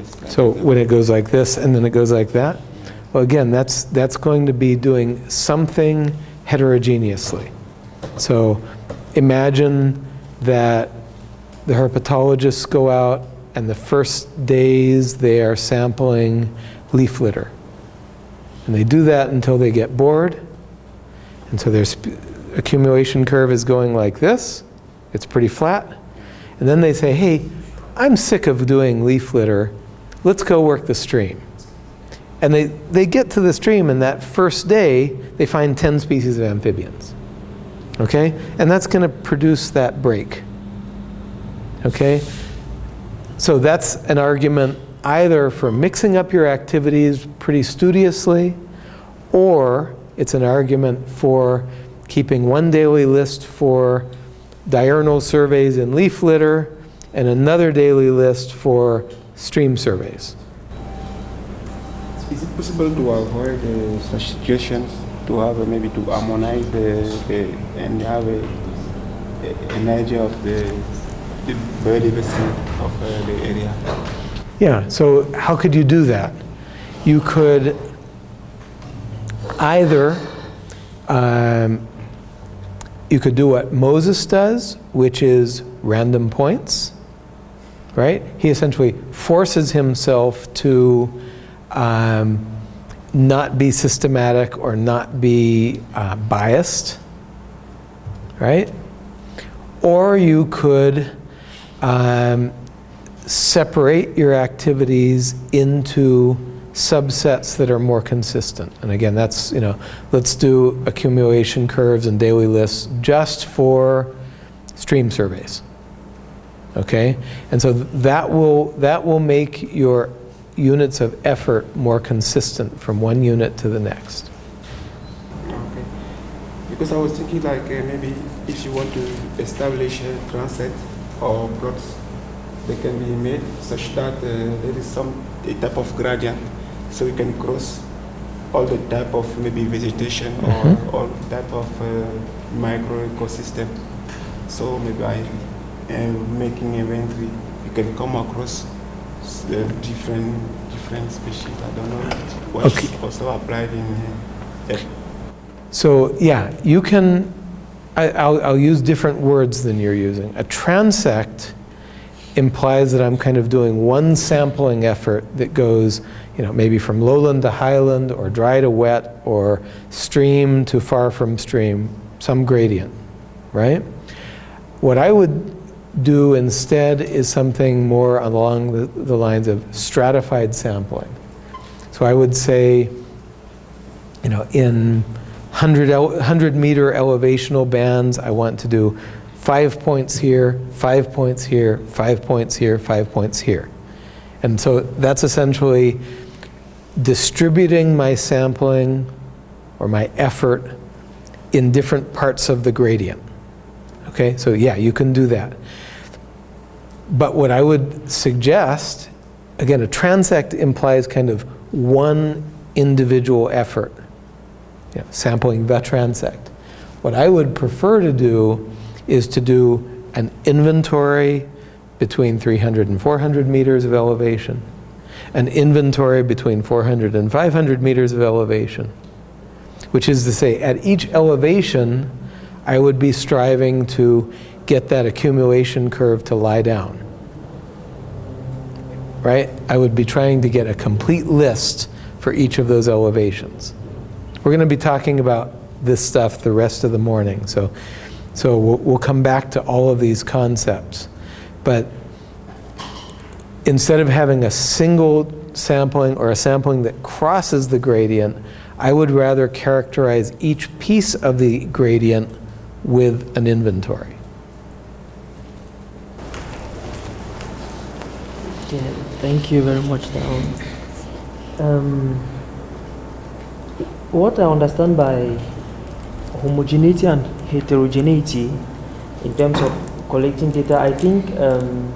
this. So when it goes like this and then it goes like that, well, again, that's, that's going to be doing something heterogeneously. So imagine that the herpetologists go out and the first days they are sampling leaf litter. And they do that until they get bored. And so their accumulation curve is going like this. It's pretty flat. And then they say, hey, I'm sick of doing leaf litter. Let's go work the stream. And they, they get to the stream, and that first day, they find 10 species of amphibians. Okay? And that's going to produce that break. Okay? So that's an argument either for mixing up your activities pretty studiously, or it's an argument for keeping one daily list for diurnal surveys in leaf litter and another daily list for stream surveys. Is it possible to avoid uh, such situations, to have uh, maybe to harmonize the, the and have a, a, an idea of the, the biodiversity of uh, the area? Yeah, so how could you do that? You could either, um, you could do what Moses does, which is random points, right? He essentially forces himself to um, not be systematic or not be uh, biased, right? Or you could um, separate your activities into subsets that are more consistent. And again, that's, you know, let's do accumulation curves and daily lists just for stream surveys. Okay? And so that will, that will make your units of effort more consistent from one unit to the next. Okay. Because I was thinking like uh, maybe if you want to establish a transect or plots, they can be made such that uh, there is some a type of gradient, so you can cross all the type of maybe vegetation Mhm. or all type of uh, micro ecosystem. So maybe by uh, making a inventory, you can come across uh, different different species. I don't know what Okay. also applied in uh, So yeah, you can, I, I'll, I'll use different words than you're using. A transect implies that I'm kind of doing one sampling effort that goes, you know, maybe from lowland to highland or dry to wet or stream to far from stream, some gradient, right? What I would do instead is something more along the, the lines of stratified sampling. So I would say, you know, in 100, 100 meter elevational bands, I want to do five points here, five points here, five points here, five points here. And so that's essentially distributing my sampling or my effort in different parts of the gradient. Okay, so yeah, you can do that. But what I would suggest, again, a transect implies kind of one individual effort you know, sampling the transect. What I would prefer to do is to do an inventory between 300 and 400 meters of elevation, an inventory between 400 and 500 meters of elevation, which is to say, at each elevation, I would be striving to get that accumulation curve to lie down. Right? I would be trying to get a complete list for each of those elevations. We're going to be talking about this stuff the rest of the morning, so, so we'll, we'll come back to all of these concepts. But instead of having a single sampling or a sampling that crosses the gradient, I would rather characterize each piece of the gradient with an inventory. Yeah, thank you very much, Town. Um, what I understand by homogeneity and heterogeneity in terms of collecting data, I think um,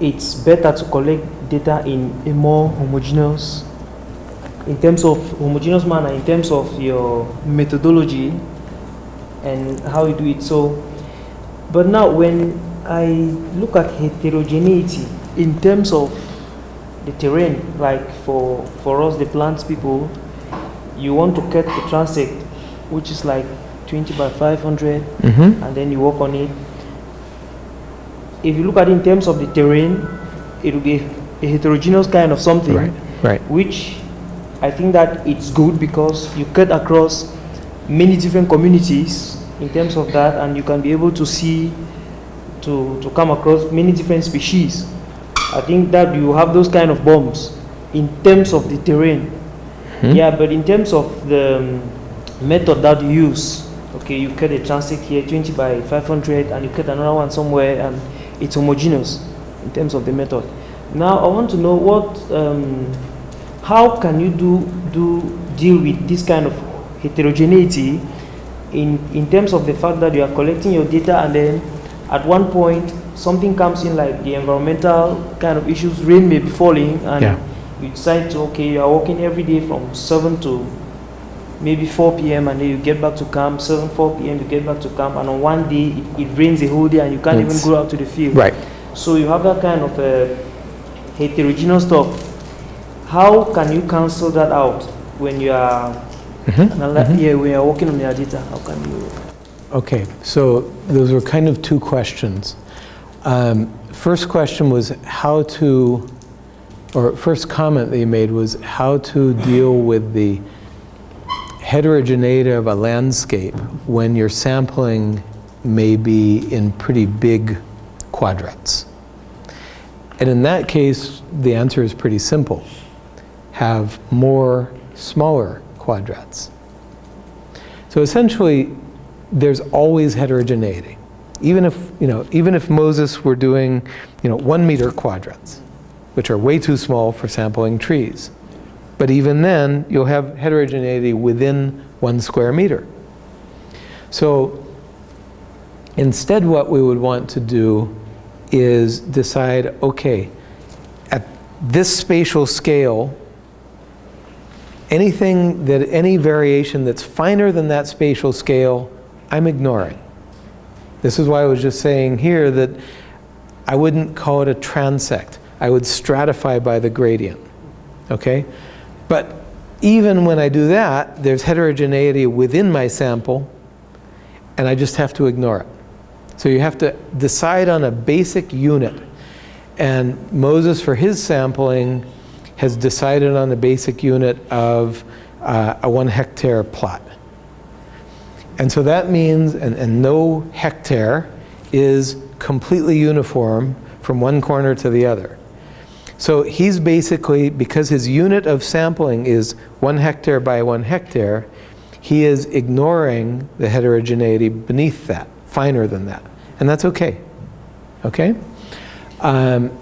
it's better to collect data in a more homogeneous, in terms of homogeneous manner, in terms of your methodology and how you do it. So, but now when I look at heterogeneity in terms of the terrain. Like for for us, the plants people, you want to cut the transect, which is like 20 by 500, Mm-hmm. and then you work on it. If you look at it in terms of the terrain, it will be a heterogeneous kind of something, Right, right. which I think that it's good because you cut across many different communities in terms of that, and you can be able to see to to come across many different species. I think that you have those kind of bombs in terms of the terrain. Hmm? Yeah, but in terms of the um, method that you use, okay, you cut a transect here, 20 by 500, and you cut another one somewhere, and it's homogeneous in terms of the method. Now, I want to know what, um, how can you do do deal with this kind of heterogeneity in in terms of the fact that you are collecting your data and then at one point something comes in like the environmental kind of issues, rain may be falling, and Yeah. you decide to okay, you are working every day from seven to maybe 4 p.m. and then you get back to camp, 7, 4 p.m. you get back to camp, and on one day it, it rains the whole day and you can't It's- even go out to the field. Right. So you have that kind of uh, heterogeneous stuff. How can you cancel that out when you are Mhm, anala- mhm. yeah, when you are working on your data? How can you? Okay, so those were kind of two questions. Um, First question was how to, or first comment that you made was how to deal with the heterogeneity of a landscape when your sampling may be in pretty big quadrats. And in that case, the answer is pretty simple. Have more smaller quadrats. So essentially, there's always heterogeneity. Even if, you know, even if Moses were doing, you know, one meter quadrats, which are way too small for sampling trees. But even then, you'll have heterogeneity within one square meter. So instead, what we would want to do is decide, okay, at this spatial scale, anything that, any variation that's finer than that spatial scale, I'm ignoring. This is why I was just saying here that I wouldn't call it a transect. I would stratify by the gradient, okay? But even when I do that, there's heterogeneity within my sample, and I just have to ignore it. So you have to decide on a basic unit. And Moses, for his sampling, has decided on the basic unit of uh, a one hectare plot. And so that means, and, and no hectare is completely uniform from one corner to the other. So he's basically, because his unit of sampling is one hectare by one hectare, he is ignoring the heterogeneity beneath that, finer than that. And that's okay. Okay? Um,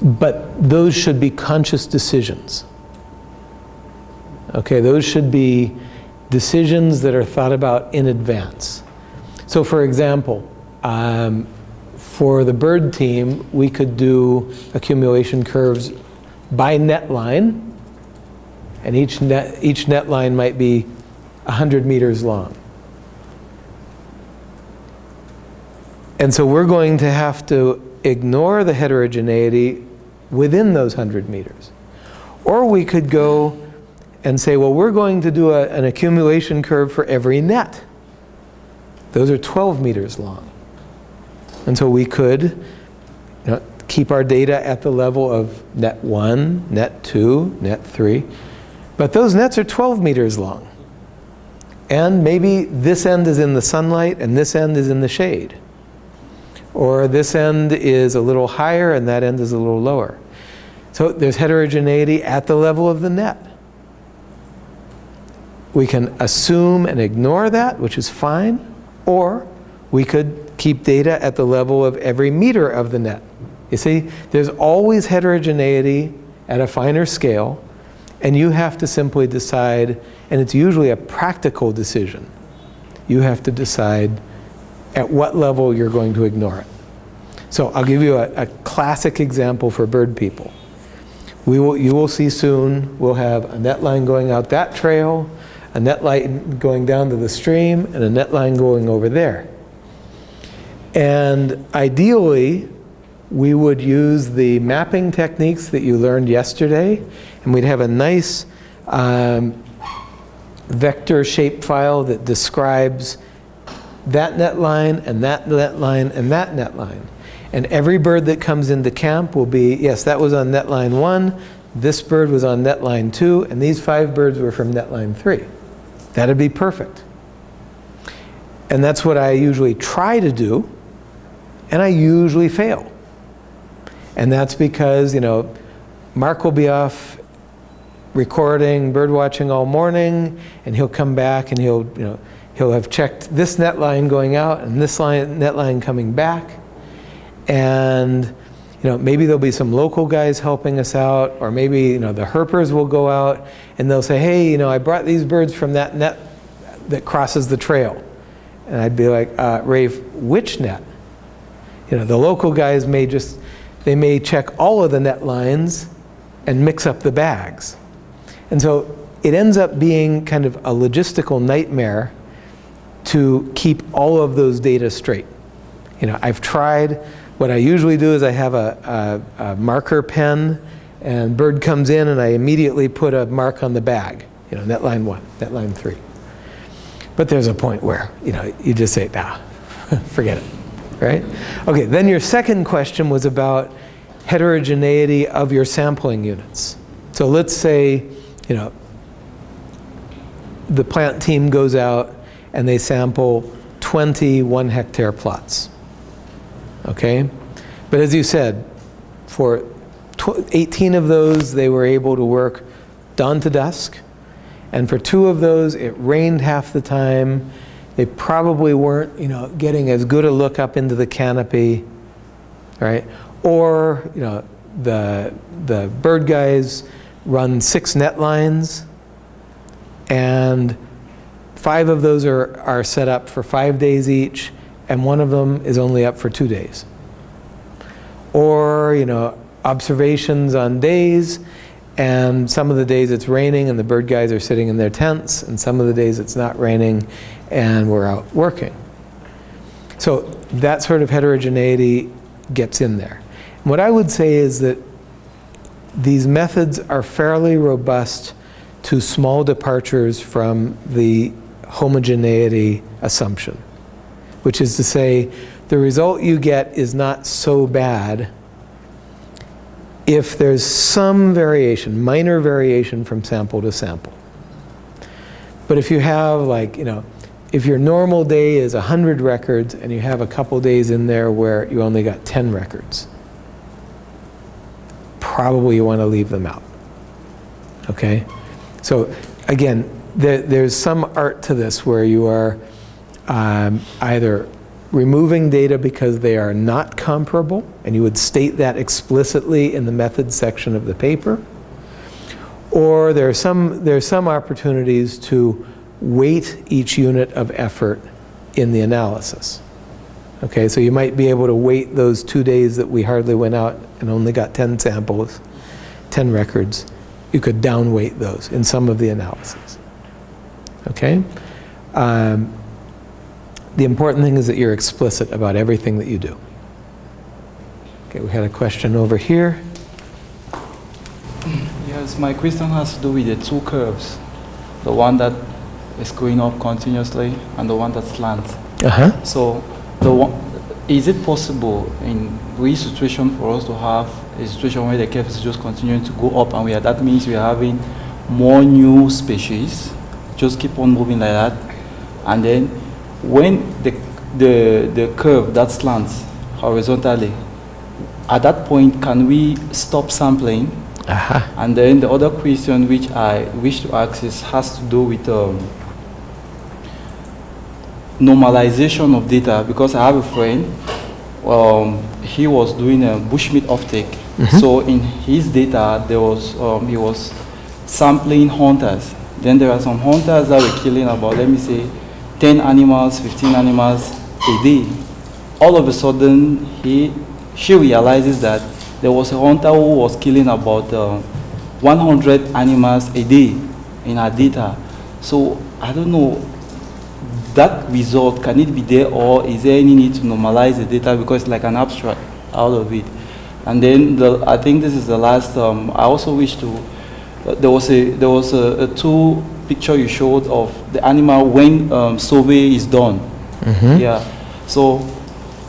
but those should be conscious decisions. Okay, those should be decisions that are thought about in advance. So for example, um, for the bird team, we could do accumulation curves by net line, and each net, each net line might be 100 meters long. And so we're going to have to ignore the heterogeneity within those 100 meters. Or we could go and say, well, we're going to do a, an accumulation curve for every net. Those are 12 meters long. And so we could you know, keep our data at the level of net 1, net 2, net 3. But those nets are 12 meters long. And maybe this end is in the sunlight and this end is in the shade. Or this end is a little higher and that end is a little lower. So there's heterogeneity at the level of the net. We can assume and ignore that, which is fine, or we could keep data at the level of every meter of the net. You see, there's always heterogeneity at a finer scale, and you have to simply decide, and it's usually a practical decision. You have to decide at what level you're going to ignore it. So I'll give you a, a classic example for bird people. We will, you will see soon, we'll have a net line going out that trail, a net line going down to the stream, and a net line going over there. And ideally, we would use the mapping techniques that you learned yesterday, and we'd have a nice um, vector shape file that describes that net line and that net line and that net line. And every bird that comes into camp will be, yes, that was on net line one, this bird was on net line two, and these five birds were from net line three. That'd be perfect. And that's what I usually try to do, and I usually fail. And that's because, you know, Mark will be off recording, bird watching all morning, and he'll come back and he'll, you know, he'll have checked this net line going out and this line, net line coming back. And, you know, maybe there'll be some local guys helping us out, or maybe, you know, the herpers will go out and they'll say, hey, you know, I brought these birds from that net that crosses the trail. And I'd be like, uh, Rafe, which net? You know, the local guys may just, they may check all of the net lines and mix up the bags. And so it ends up being kind of a logistical nightmare to keep all of those data straight. You know, I've tried, what I usually do is I have a, a, a marker pen and bird comes in and I immediately put a mark on the bag, you know, net line one, net line three. But there's a point where, you know, you just say, nah, forget it, right? Okay, then your second question was about heterogeneity of your sampling units. So let's say, you know, the plant team goes out and they sample 20 one hectare plots. Okay? But as you said, for 18 of those, they were able to work dawn to dusk. And for two of those, it rained half the time. They probably weren't, you know, getting as good a look up into the canopy, right? Or, you know, the, the bird guys run six net lines and five of those are, are set up for five days each and one of them is only up for two days. Or, you know, observations on days and some of the days it's raining and the bird guys are sitting in their tents and some of the days it's not raining and we're out working. So that sort of heterogeneity gets in there. What I would say is that these methods are fairly robust to small departures from the homogeneity assumption, which is to say the result you get is not so bad if there's some variation, minor variation from sample to sample. But if you have like, you know, if your normal day is 100 records and you have a couple days in there where you only got 10 records, probably you want to leave them out. Okay? So again, there, there's some art to this where you are um, either removing data because they are not comparable, and you would state that explicitly in the methods section of the paper, or there are some, there are some opportunities to weight each unit of effort in the analysis. Okay, so you might be able to weight those two days that we hardly went out and only got 10 samples, 10 records. You could downweight those in some of the analysis. Okay? Um, the important thing is that you're explicit about everything that you do. Okay, we had a question over here. Yes, my question has to do with the two curves. The one that is going up continuously and the one that slants. Uh-huh. So the one, is it possible in which situation for us to have a situation where the curve is just continuing to go up and we are, that means we are having more new species, just keep on moving like that. And then when the, the, the curve that slants horizontally, at that point, can we stop sampling? Uh-huh. And then the other question which I wish to ask is, has to do with um, normalization of data because I have a friend, um, he was doing a bushmeat offtake. So in his data, there was, um, he was sampling hunters. Then there are some hunters that were killing about, let me say, 10 animals, 15 animals a day. All of a sudden, he, she realizes that there was a hunter who was killing about uh, 100 animals a day in her data. So I don't know, that result, can it be there or is there any need to normalize the data because it's like an abstract out of it? And then the, I think this is the last. Um, I also wish to. Uh, there was a there was a, a two picture you showed of the animal when um, survey is done. Yeah. So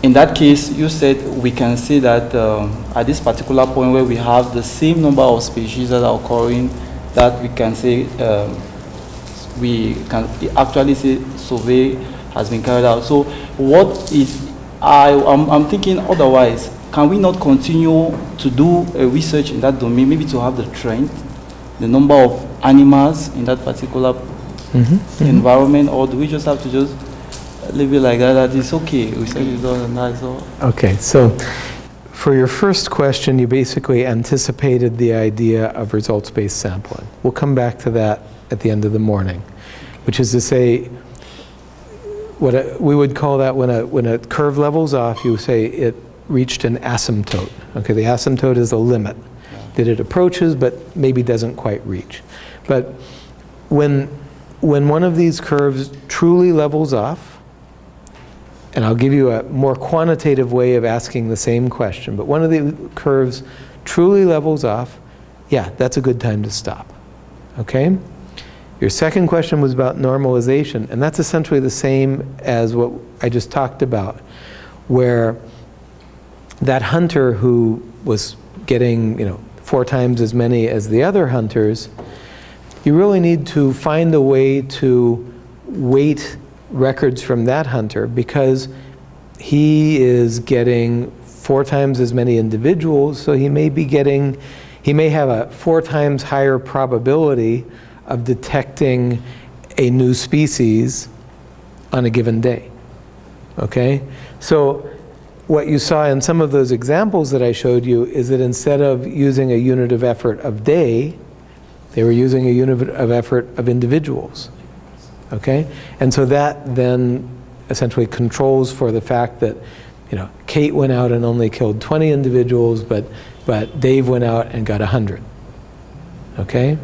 in that case, you said we can say that um, at this particular point where we have the same number of species that are occurring, that we can say um, we can actually say survey has been carried out. So what is, I, I'm, I'm thinking otherwise, can we not continue to do a research in that domain, maybe to have the trend, the number of animals in that particular mm-hmm. Mm-hmm. environment, or do we just have to just leave it like that, that it's okay, research is done and that's all? Okay, so for your first question, you basically anticipated the idea of results-based sampling. We'll come back to that at the end of the morning, which is to say, what a, we would call that when a, when a curve levels off, you say it reached an asymptote. Okay, the asymptote is a limit that it approaches but maybe doesn't quite reach. But when, when one of these curves truly levels off, and I'll give you a more quantitative way of asking the same question, but one of the curves truly levels off, yeah, that's a good time to stop. Okay? Your second question was about normalization, and that's essentially the same as what I just talked about, where that hunter who was getting, you know, four times as many as the other hunters, you really need to find a way to weight records from that hunter because he is getting four times as many individuals, so he may be getting, he may have a four times higher probability of detecting a new species on a given day. Okay? So what you saw in some of those examples that I showed you is that instead of using a unit of effort of day, they were using a unit of effort of individuals. Okay? And so that then essentially controls for the fact that, you know, Kate went out and only killed 20 individuals, but, but Dave went out and got 100. Okay?